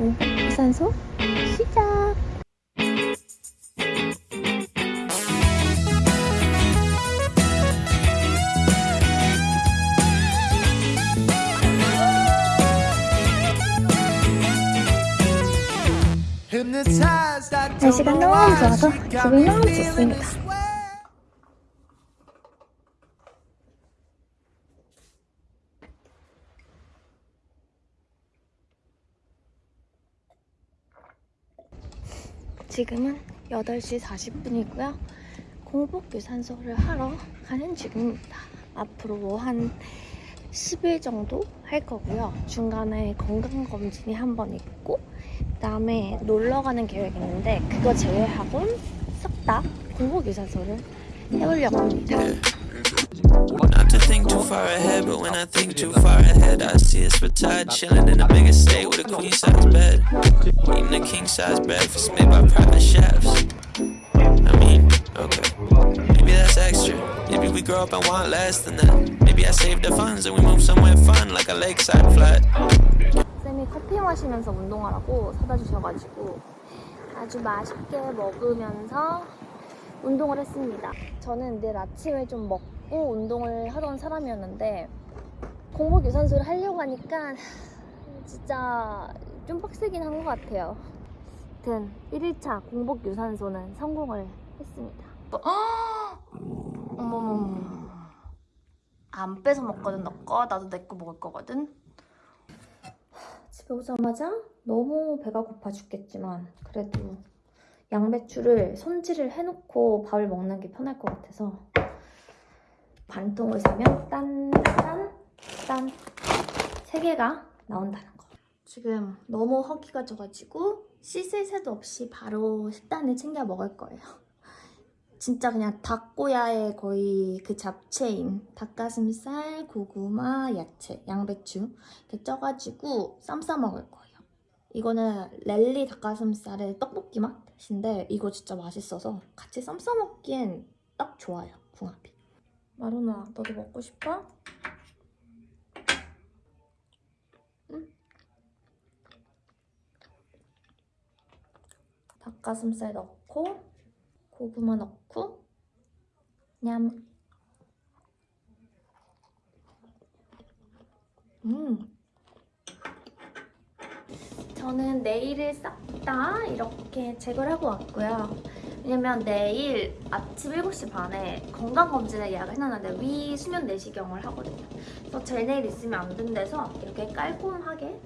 공복 유산소 시작! 날씨가 너무 좋아서 기분이 너무 좋습니다. 지금은 8시 40분이고요. 공복 유산소를 하러 가는 중입니다. 앞으로 한 10일 정도 할 거고요. 중간에 건강검진이 한 번 있고, 그다음에 놀러 가는 계획이 있는데, 그거 제외하고는 싹 다 공복 유산소를 해보려고 합니다. Not to think too far ahead, but when I think too far ahead, I see us retired, chilling in a big estate with a queen size bed. Eating a king size breakfast made by private chefs. I mean, okay, maybe that's extra. Maybe we grow up and want less than that. Maybe I save the funds and we move somewhere fun, like a lakeside flat. 쌤이 커피 마시면서 운동하라고 사다 주셔가지고 아주 맛있게 먹으면서 운동을 했습니다. 저는 내일 아침에 좀 먹고 운동을 하던 사람이었는데 공복 유산소를 하려고 하니까 진짜 좀 빡세긴 한 것 같아요. 아무튼 1일차 공복 유산소는 성공을 했습니다. 어머머머 안 뺏어 먹거든 너 거, 나도 내 거 먹을 거거든. 집에 오자마자 너무 배가 고파 죽겠지만 그래도 양배추를 손질을 해놓고 밥을 먹는 게 편할 것 같아서 반통을 사면 딴딴 딴 세 개가 나온다는 거. 지금 너무 허기가 져가지고 씻을 새도 없이 바로 식단을 챙겨 먹을 거예요. 진짜 그냥 닭고야의 거의 그 잡채인 닭가슴살, 고구마, 야채, 양배추 이렇게 쪄가지고 쌈 싸 먹을 거예요. 이거는 랠리 닭가슴살의 떡볶이 맛 인데 이거 진짜 맛있어서 같이 쌈 싸 먹기엔 딱 좋아요, 궁합이. 마루나, 너도 먹고 싶어? 응? 닭가슴살 넣고 고구마 넣고 냠. 음. 저는 네일을 싹다 이렇게 제거를 하고 왔고요. 왜냐면 내일 아침 7시 반에 건강검진을 예약을 해놨는데 위 수면 내시경을 하거든요. 그래서 젤 네일 있으면 안 된대서 이렇게 깔끔하게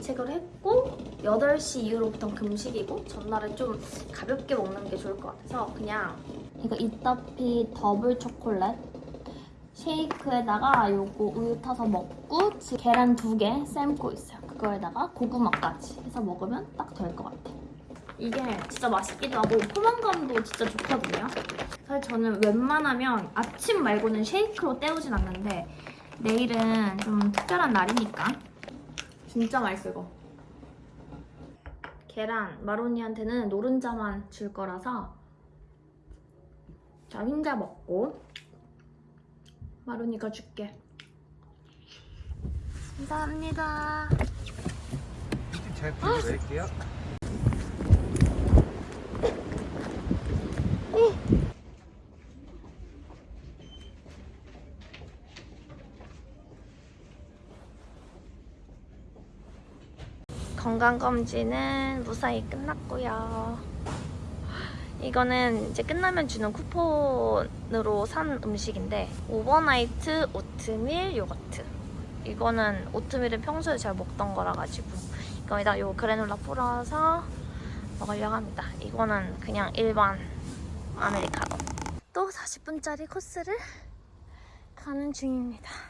제거를 했고 8시 이후로부터는 금식이고 전날은 좀 가볍게 먹는 게 좋을 것 같아서 그냥 이거 이따피 더블 초콜릿 쉐이크에다가 요거 우유 타서 먹고 지- 계란 두 개 삶고 있어요. 그거에다가 고구마까지 해서 먹으면 딱 될 것 같아요. 이게 진짜 맛있기도 하고 포만감도 진짜 좋거든요. 사실 저는 웬만하면 아침 말고는 쉐이크로 때우진 않는데 내일은 좀 특별한 날이니까 진짜 맛있어 이거. 계란 마로니한테는 노른자만 줄 거라서 자 흰자 먹고 마로니가 줄게. 감사합니다. 잘 부탁드릴게요. 건강검진은 무사히 끝났고요. 이거는 이제 끝나면 주는 쿠폰으로 산 음식인데 오버나이트 오트밀 요거트 이거는 오트밀은 평소에 잘 먹던 거라 가지고 이거에다 요 그래놀라 풀어서 먹으려고 합니다. 이거는 그냥 일반 아메리카노. 또 40분짜리 코스를 가는 중입니다.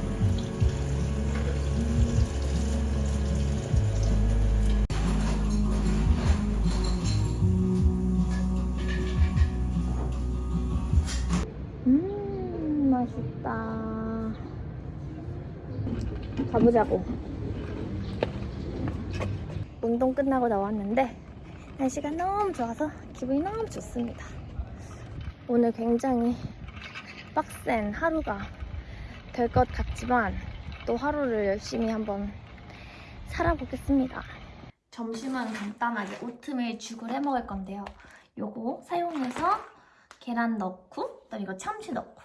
맛있다. 가보자고. 운동 끝나고 나왔는데 날씨가 너무 좋아서 기분이 너무 좋습니다. 오늘 굉장히 빡센 하루가 될 것 같지만 또 하루를 열심히 한번 살아보겠습니다. 점심은 간단하게 오트밀 죽을 해 먹을 건데요. 요거 사용해서 계란 넣고 그다음 이거 참치 넣고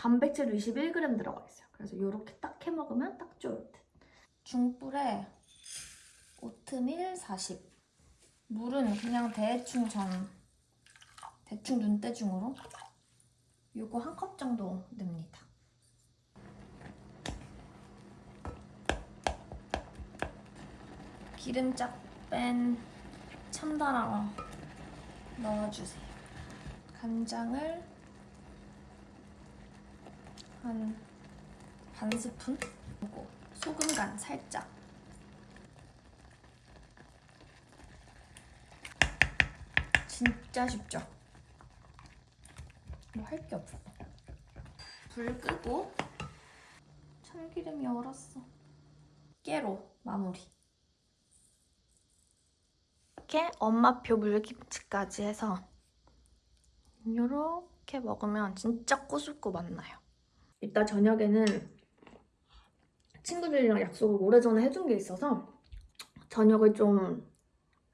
단백질 21g 들어가 있어요. 그래서 이렇게 딱 해 먹으면 딱 좋을 듯. 중불에 오트밀 40. 물은 그냥 대충 전 대충 눈대중으로 요거 한 컵 정도 넣습니다. 기름짝 뺀 참다랑어 넣어주세요. 간장을 한 반 스푼? 그리고 소금 간 살짝. 진짜 쉽죠? 뭐 할 게 없어. 불 끄고 참기름이 얼었어. 깨로 마무리. 이렇게 엄마표 물김치까지 해서 이렇게 먹으면 진짜 꼬숩고 맛나요. 이따 저녁에는 친구들이랑 약속을 오래전에 해둔 게 있어서 저녁을 좀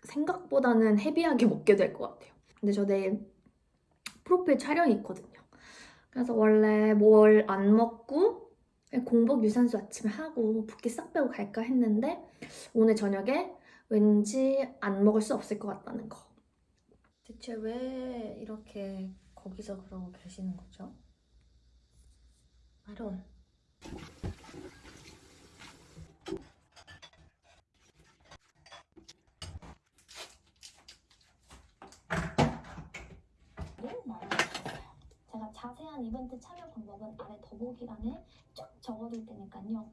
생각보다는 헤비하게 먹게 될 것 같아요. 근데 저 내일 프로필 촬영이 있거든요. 그래서 원래 뭘 안 먹고 공복 유산소 아침에 하고 붓기 싹 빼고 갈까 했는데 오늘 저녁에 왠지 안 먹을 수 없을 것 같다는 거. 대체 왜 이렇게 거기서 그러고 계시는 거죠? 아론. 제가 자세한 이벤트 참여 방법은 아래 더보기란에 쫙 적어둘 테니까요.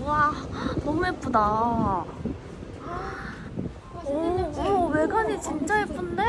우와, 너무 예쁘다. 오, 오, 외관이 진짜 예쁜데?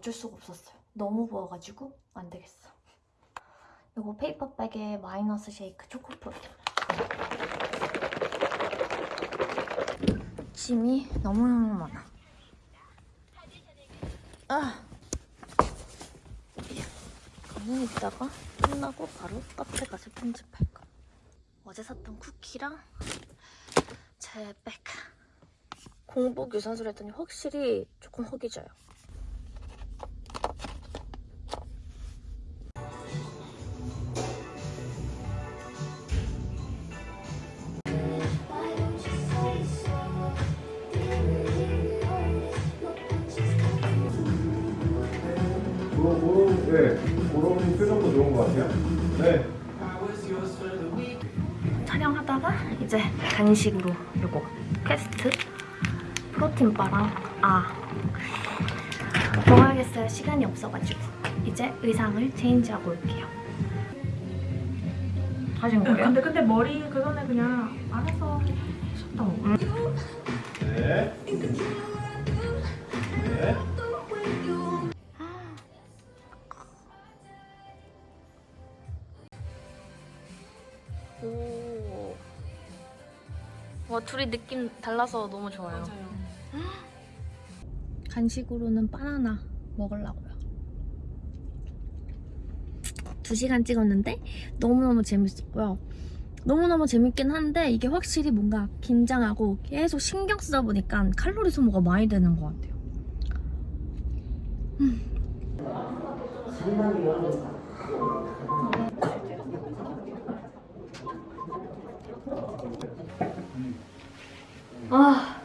어쩔 수가 없었어요. 너무 부어가지고 안 되겠어. 이거 페이퍼백에 마이너스 쉐이크 초코프로. 짐이 너무너무 많아. 아. 가만히 있다가 끝나고 바로 카페 가서 편집할까. 어제 샀던 쿠키랑 제 백. 공복 유산소를 했더니 확실히 조금 허기져요. 하다가 이제 간식으로 요거 Quest protein bar랑 아 먹어야겠어요 시간이 없어가지고 이제 의상을 change하고 올게요 하신 거예요? 근데 근데 머리 그 전에 그냥 안에서 하셨다고. 네. 네. 둘이 느낌 달라서 너무 좋아요. 맞아요. 간식으로는 바나나 먹으려고요. 2시간 찍었는데 너무너무 재밌었고요. 너무너무 재밌긴 한데 이게 확실히 뭔가 긴장하고 계속 신경 쓰다 보니까 칼로리 소모가 많이 되는 것 같아요. 아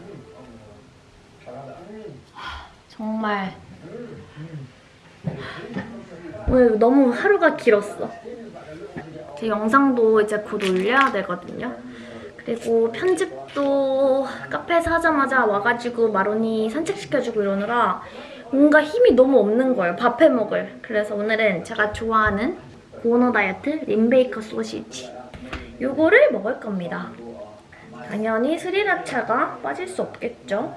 정말 오늘 너무 하루가 길었어. 제 영상도 이제 곧 올려야 되거든요. 그리고 편집도 카페에서 하자마자 와가지고 마로니 산책시켜주고 이러느라 뭔가 힘이 너무 없는 거예요. 밥 해 먹을. 그래서 오늘은 제가 좋아하는 고너 다이어트 림베이커 소시지 요거를 먹을 겁니다. 당연히 스리라차가 빠질 수 없겠죠.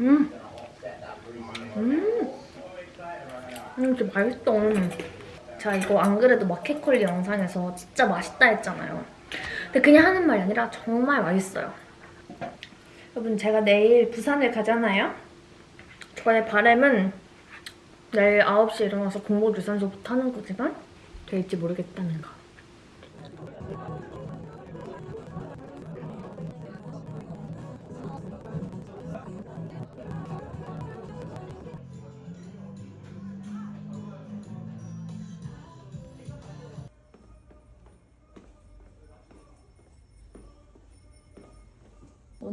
음. 음. 음, 진짜 맛있어. 제가 이거 안 그래도 마켓컬리 영상에서 진짜 맛있다 했잖아요. 근데 그냥 하는 말이 아니라 정말 맛있어요. 여러분, 제가 내일 부산을 가잖아요. 저의 바람은 내일 9시에 일어나서 공복 유산소부터 하는 거지만 될지 모르겠다는 거.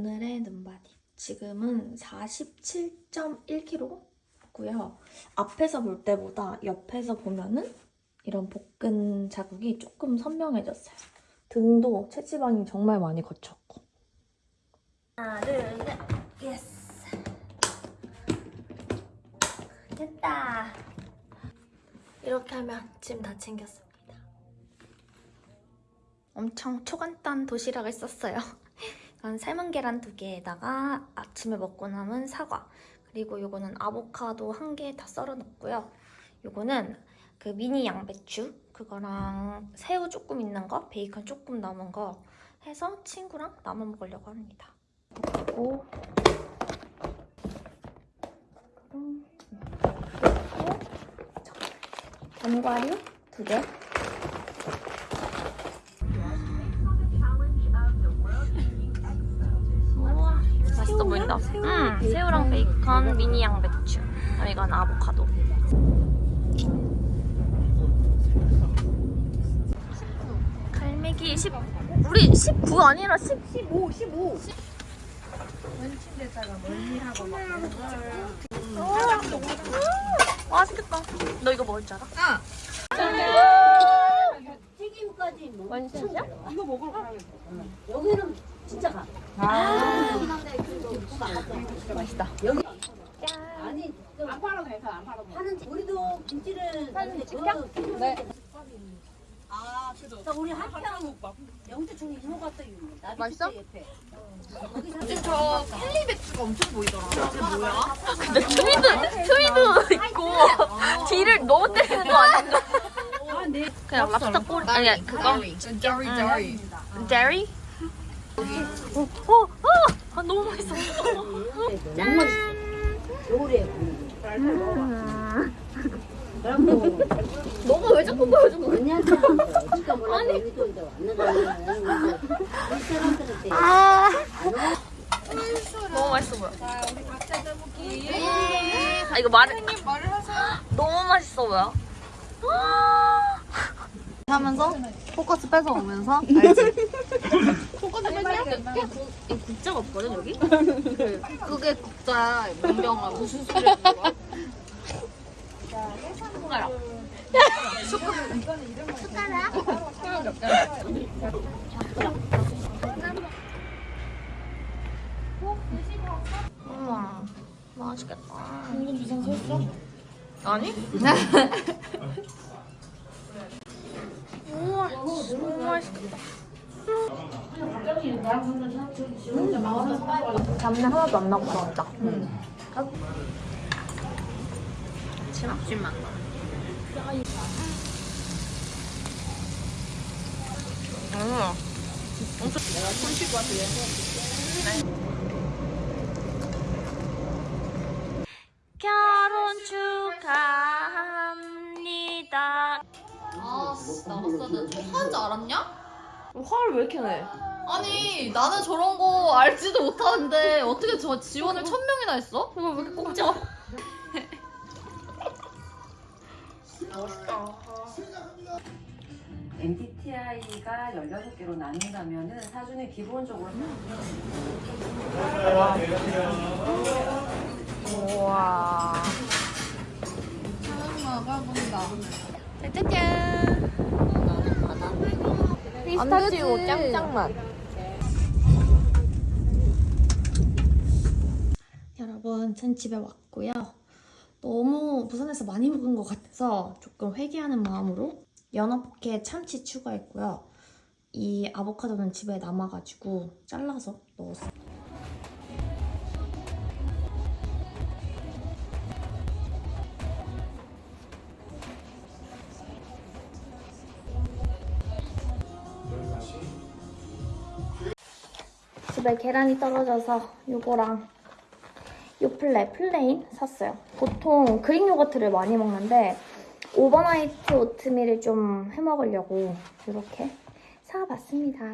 오늘의 눈바디. 지금은 47.1kg고요. 앞에서 볼 때보다 옆에서 보면은 이런 복근 자국이 조금 선명해졌어요. 등도 체지방이 정말 많이 걷혔고. 하나, 둘, 셋. Yes. 됐다. 이렇게 하면 짐 다 챙겼습니다. 엄청 초간단 도시락을 썼어요. 이건 삶은 계란 두 개에다가 아침에 먹고 남은 사과 그리고 요거는 아보카도 한 개 다 썰어 넣고요. 요거는 그 미니 양배추 그거랑 새우 조금 있는 거 베이컨 조금 남은 거 해서 친구랑 나눠 먹으려고 합니다. 그리고 음, 그리고 견과류 두 개. 맛있어 보인다. 음, 새우랑 베이컨, 미니 양배추. 아, 이건 아보카도. 갈매기 10, 우리 19 아니라 10, 15, 15. 음, 맛있겠다. 너 이거 먹을 줄 알아? 튀김까지 뭐 원샷이야? 이거 먹으러 가야겠다. 여기는 진짜 가. 맛있다. 여기 짠. 아니 안 팔아도 돼서 안 팔아도 하는 우리도 김치를 찍혀? 넣어서 네. 아, 우리 한편 영주충 이모가 또 맛있어? 옆에. 저 캘리 배추가 엄청 보이더라. 근데 트위드, 트위드 있고 뒤를 너무 때리는 거 아닌가? 그냥 랍스터 꼬리 아니 그거 저리 저리. 데리? 어, 어, 어, 아, 너무 맛있어. 너무 맛있어. 요래. 음. 뭐 너가 왜 자꾸 보여준 거야? 사람들한테 아, 안 와. 너무 맛있어 보여. 아 이거 말 말을 하세요. 너무 맛있어 보여. 하면서 포커스 뺏어오면서 알지? 이 국자가 없거든 여기? 그게 국자 명령아 무슨 소리 하는 거야? 손가락. 우와, 맛있겠다. 이건 주상 섰어? 아니? 너무 맛있겠다. 잡내 하나도 안 나고 나왔다. 진합심만 나. 음. 결혼 축하 되는데. 하는 줄 알았냐? 화를 왜 이렇게 내? 아니, 나는 저런 거 알지도 못하는데 어떻게 저 지원을 천 명이나 했어? 이거 왜 이렇게 꼭 찍어? MBTI가 16개로 나눈다면은 사주는 기본적으로 우와. 나가본다. 짜잔. 피스타치오 짱짱맛. 여러분, 전 집에 왔고요. 너무 부산에서 많이 먹은 것 같아서 조금 회개하는 마음으로 연어 포켓 참치 추가했고요. 이 아보카도는 집에 남아가지고 잘라서 넣었어요. 집에 계란이 떨어져서 요거랑 요플레 plain 샀어요. 보통 그릭 요거트를 많이 먹는데 overnight 오트밀을 좀 해먹으려고 이렇게 사봤습니다.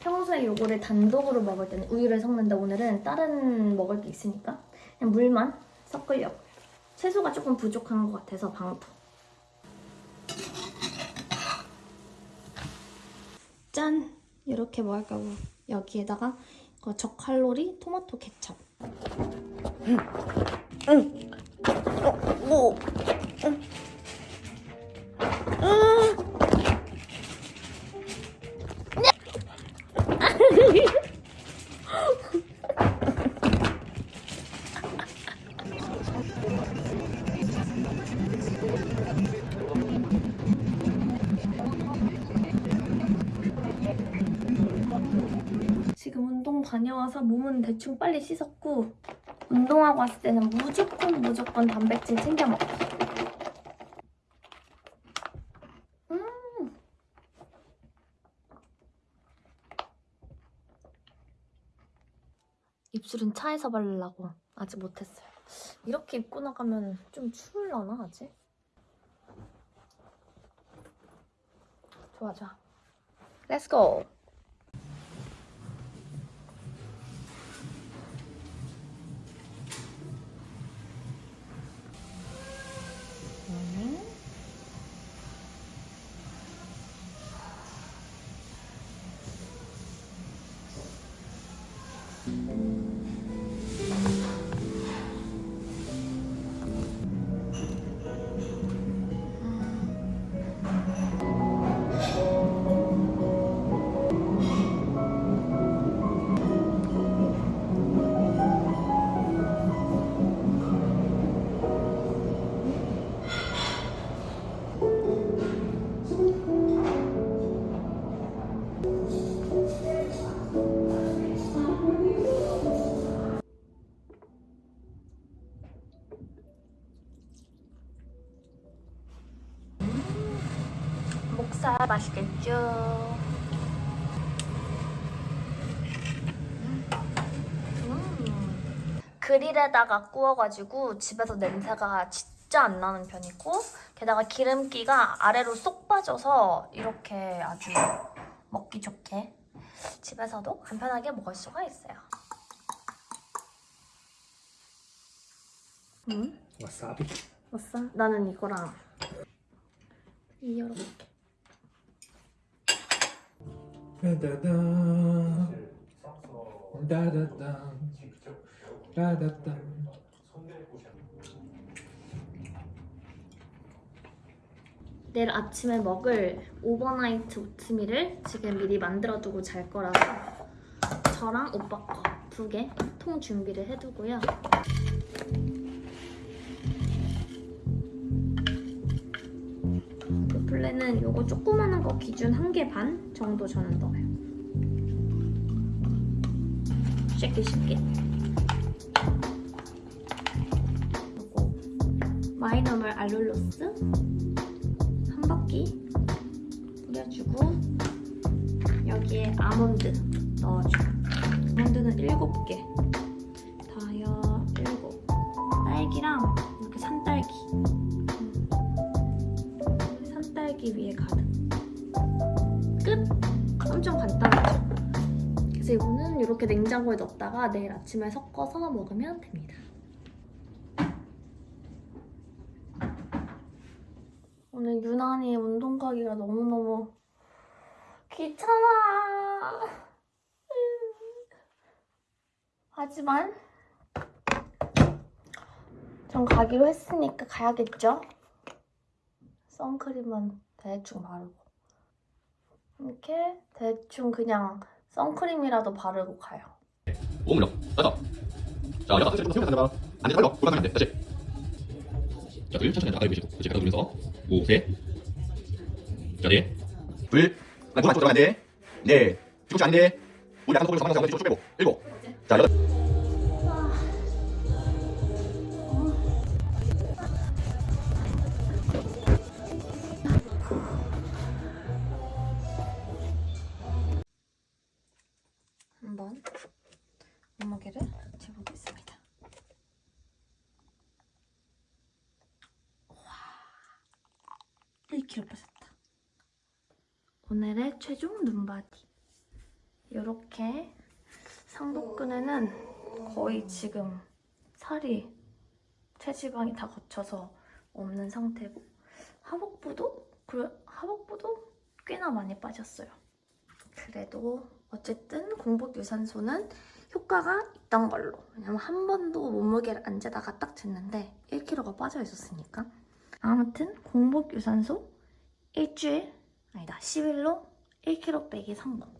평소에 요거를 단독으로 먹을 때는 우유를 섞는데 오늘은 다른 먹을 게 있으니까 그냥 물만 섞으려고 채소가 조금 부족한 것 같아서 방토 짠! 이렇게 먹을 거고 여기에다가 그 저칼로리 토마토 케첩. 지금 운동 다녀와서 몸은 대충 빨리 씻었고 운동하고 왔을 때는 무조건 무조건 단백질 챙겨 먹어. 음. 입술은 차에서 바르려고 아직 못했어요. 이렇게 입고 나가면 좀 추울라나 아직? 좋아 좋아. Go. 목살 맛있겠죠? 음. 그릴에다가 구워가지고 집에서 냄새가 진짜 안 나는 편이고 게다가 기름기가 아래로 쏙 빠져서 이렇게 아주 먹기 좋게 집에서도 간편하게 먹을 수가 있어요. 음? 와사비. 왔어? 나는 이거랑 이렇게 따다단. 따다단. 따다단. 내일 아침에 먹을 오버나이트 오트밀을 지금 미리 만들어두고 잘 거라서 저랑 오빠 거 두 개 통 준비를 해두고요. 그 플레는 요거 조그마한 거 기준 한 개 반 정도 저는 넣어요. 쉽게 쉽게. 요거 마이너멀 알룰로스 한 바퀴 뿌려주고 여기에 아몬드 넣어줘. 아몬드는 7개. 산딸기 위에 가득. 끝! 엄청 간단하죠? 그래서 이거는 이렇게 냉장고에 넣었다가 내일 아침에 섞어서 먹으면 됩니다. 오늘 유난히 운동 가기가 너무너무 귀찮아. 하지만 전 가기로 했으니까 가야겠죠? 선크림만 대충 바르고. 이렇게 대충 그냥 선크림이라도 바르고 가요. 오므려 따다. 자 여기다 좀 세우면서 앉아봐 앉아 빨리 골반하면 돼 다시. 자 둘 천천히 앉아 아래 보시고. 그렇지 가다 돌면서. 오셋자네둘. 그다음 골반 쪽으로 안돼. 네. 뒤꿈치 아닌데 우리 약간 속으로 상방향 뒤쪽으로 쭉 빼고. 일곱. 자 여덟 1kg 빠졌다. 오늘의 최종 눈바디. 이렇게 상복근에는 거의 지금 살이 체지방이 다 거쳐서 없는 상태고 하복부도 그래 하복부도 꽤나 많이 빠졌어요. 그래도 어쨌든 공복 유산소는 효과가 있던 걸로 왜냐면 한 번도 몸무게를 안 재다가 딱 쟀는데 1kg가 빠져 있었으니까 아무튼 공복 유산소 일주일? 아니다. 10일로 1kg 빼기 성공